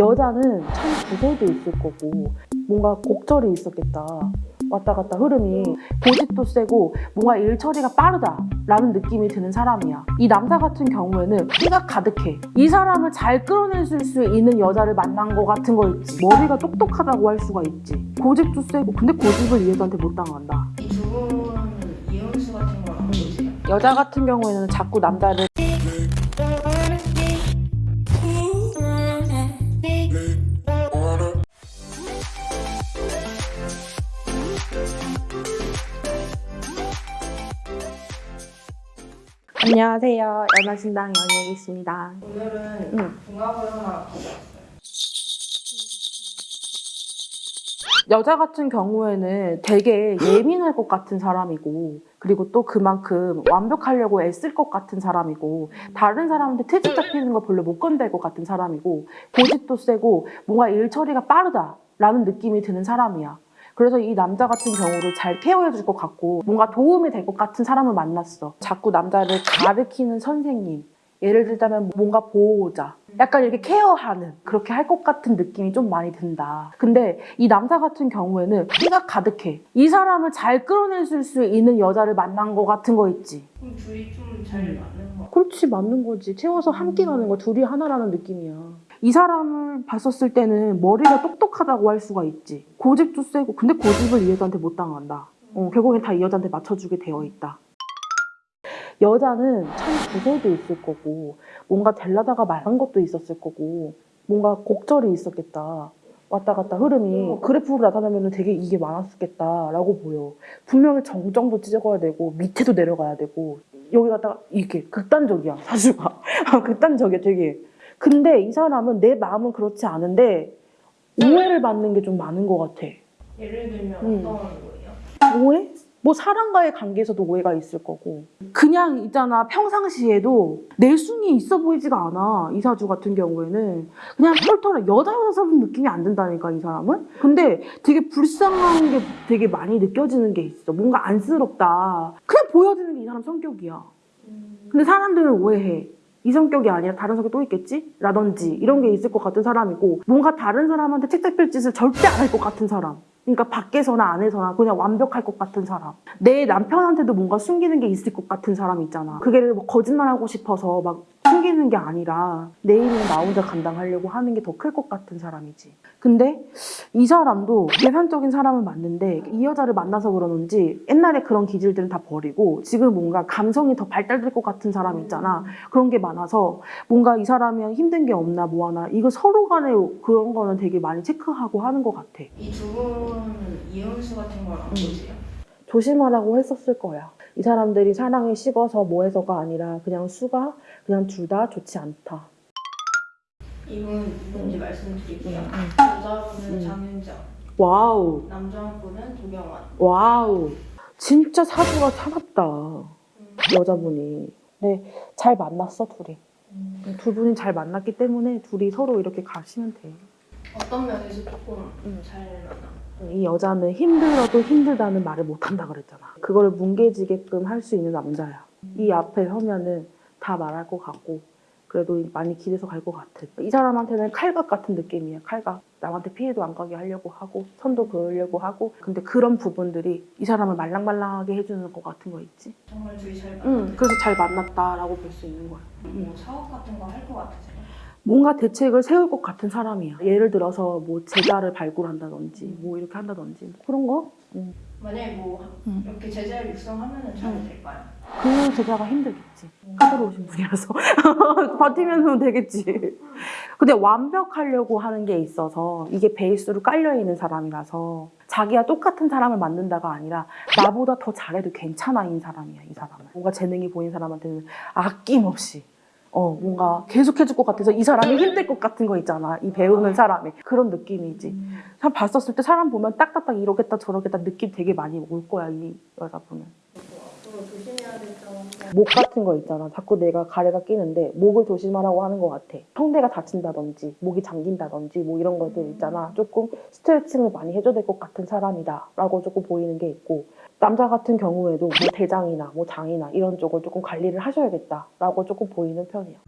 여자는 참 구설도 있을 거고 뭔가 곡절이 있었겠다. 왔다 갔다 흐름이 고집도 세고 뭔가 일 처리가 빠르다 라는 느낌이 드는 사람이야. 이 남자 같은 경우에는 끼가 가득해. 이 사람을 잘 끌어낼 수 있는 여자를 만난 거 같은 거 있지. 머리가 똑똑하다고 할 수가 있지. 고집도 세고 근데 고집을 이 여자한테 못 당한다. 이두 분은 이혼수 같은 걸 안 보세요? 여자 같은 경우에는 자꾸 남자를 안녕하세요. 연하신당 연예기 있습니다. 오늘은 응. 궁합을 하나. 여자 같은 경우에는 되게 예민할 것 같은 사람이고 그리고 또 그만큼 완벽하려고 애쓸 것 같은 사람이고 다른 사람한테 트집 잡히는 거 별로 못 건들 것 같은 사람이고 고집도 세고 뭔가 일 처리가 빠르다라는 느낌이 드는 사람이야. 그래서 이 남자 같은 경우를 잘 케어해 줄 것 같고 뭔가 도움이 될 것 같은 사람을 만났어. 자꾸 남자를 가르치는 선생님. 예를 들자면 뭔가 보호자. 약간 이렇게 케어하는 그렇게 할 것 같은 느낌이 좀 많이 든다. 근데 이 남자 같은 경우에는 끼가 가득해. 이 사람을 잘 끌어낼 수 있는 여자를 만난 것 같은 거 있지. 그럼 둘이 좀잘 음. 맞는 거 그렇지 맞는 거지. 채워서 함께 가는 거 둘이 하나라는 느낌이야. 이 사람을 봤었을 때는 머리가 똑똑하다고 할 수가 있지. 고집도 세고 근데 고집을 이 여자한테 못 당한다. 어, 결국엔 다 이 여자한테 맞춰주게 되어 있다. 여자는 참 구설도 있을 거고 뭔가 될라다가 말한 것도 있었을 거고 뭔가 곡절이 있었겠다. 왔다 갔다 흐름이 그래프로 나타나면 되게 이게 많았겠다라고 보여. 분명히 정정도 찢어가야 되고 밑에도 내려가야 되고 여기 갔다가 이렇게 극단적이야 사주가 극단적이야 되게. 근데 이 사람은 내 마음은 그렇지 않은데 오해를 받는 게 좀 많은 것 같아. 예를 들면 음. 어떤 거예요? 오해? 뭐 사람과의 관계에서도 오해가 있을 거고 그냥 있잖아 평상시에도 내숭이 있어 보이지가 않아 이사주 같은 경우에는 그냥 털털해 여자 여자 사는 느낌이 안 든다니까 이 사람은 근데 되게 불쌍한 게 되게 많이 느껴지는 게 있어 뭔가 안쓰럽다 그냥 보여지는 게 이 사람 성격이야 근데 사람들은 오해해. 이 성격이 아니라 다른 성격 또 있겠지? 라든지 이런 게 있을 것 같은 사람이고 뭔가 다른 사람한테 책 잡힐 짓을 절대 안 할 것 같은 사람. 그러니까 밖에서나 안에서나 그냥 완벽할 것 같은 사람. 내 남편한테도 뭔가 숨기는 게 있을 것 같은 사람 있잖아. 그게 뭐 거짓말하고 싶어서 막 숨기는 게 아니라 내 일은 나 혼자 감당하려고 하는 게 더 클 것 같은 사람이지. 근데 이 사람도 계산적인 사람은 맞는데 이 여자를 만나서 그러는지 옛날에 그런 기질들은 다 버리고 지금 뭔가 감성이 더 발달될 것 같은 사람 있잖아. 그런 게 많아서 뭔가 이 사람이 힘든 게 없나 뭐 하나 이거 서로 간에 그런 거는 되게 많이 체크하고 하는 것 같아. 이 두 분은 이혼수 같은 걸 안 음. 보세요? 조심하라고 했었을 거야. 이 사람들이 사랑에 식어서 뭐 해서가 아니라 그냥 수가 그냥 둘 다 좋지 않다. 이분 누군지 말씀드릴게요. 음. 여자분은 음. 장윤정, wow, 남자분은 도경완. wow. 진짜 사주가 차갑다. 음. 여자분이. 네, 잘 만났어, 둘이. 음. 두 분이 잘 만났기 때문에 둘이 서로 이렇게 가시면 돼. 어떤 면에서 조금 음. 잘 만나? 이 여자는 힘들어도 힘들다는 말을 못한다 그랬잖아. 그거를 뭉개지게끔 할 수 있는 남자야. 이 앞에 서면은 다 말할 것 같고 그래도 많이 길에서 갈 것 같아. 이 사람한테는 칼각 같은 느낌이야. 칼각. 남한테 피해도 안 가게 하려고 하고 선도 그으려고 하고 근데 그런 부분들이 이 사람을 말랑말랑하게 해주는 것 같은 거 있지. 정말 둘이 잘 만나? 응. 그래서 잘 만났다라고 볼 수 있는 거야. 뭐 사업 같은 거 할 것 같으세요? 뭔가 대책을 세울 것 같은 사람이야. 예를 들어서 뭐 제자를 발굴한다든지 뭐 이렇게 한다든지 뭐 그런 거. 응. 만약에 뭐 음. 이렇게 제자를 육성하면 잘 음. 될까요? 그 제자가 힘들겠지. 까다로우신 분이라서 버티면 되겠지. 근데 완벽하려고 하는 게 있어서 이게 베이스로 깔려 있는 사람이라서 자기와 똑같은 사람을 만든다가 아니라 나보다 더 잘해도 괜찮아인 사람이야 이 사람은. 뭔가 재능이 보인 사람한테는 아낌없이. 어 뭔가 계속 해줄 것 같아서 이 사람이 힘들 것 같은 거 있잖아. 이 배우는 사람이. 그런 느낌이지 참 봤었을 때 사람 보면 딱딱딱 이러겠다 저러겠다 느낌 되게 많이 올 거야 이 여자분은 앞으로 조심해야 될 점은 목 같은 거 있잖아. 자꾸 내가 가래가 끼는데 목을 조심하라고 하는 것 같아. 성대가 다친다든지 목이 잠긴다든지 뭐 이런 것들 있잖아. 조금 스트레칭을 많이 해줘야 될 것 같은 사람이다 라고 조금 보이는 게 있고 남자 같은 경우에도 뭐 대장이나 뭐 장이나 이런 쪽을 조금 관리를 하셔야겠다 라고 조금 보이는 편이야.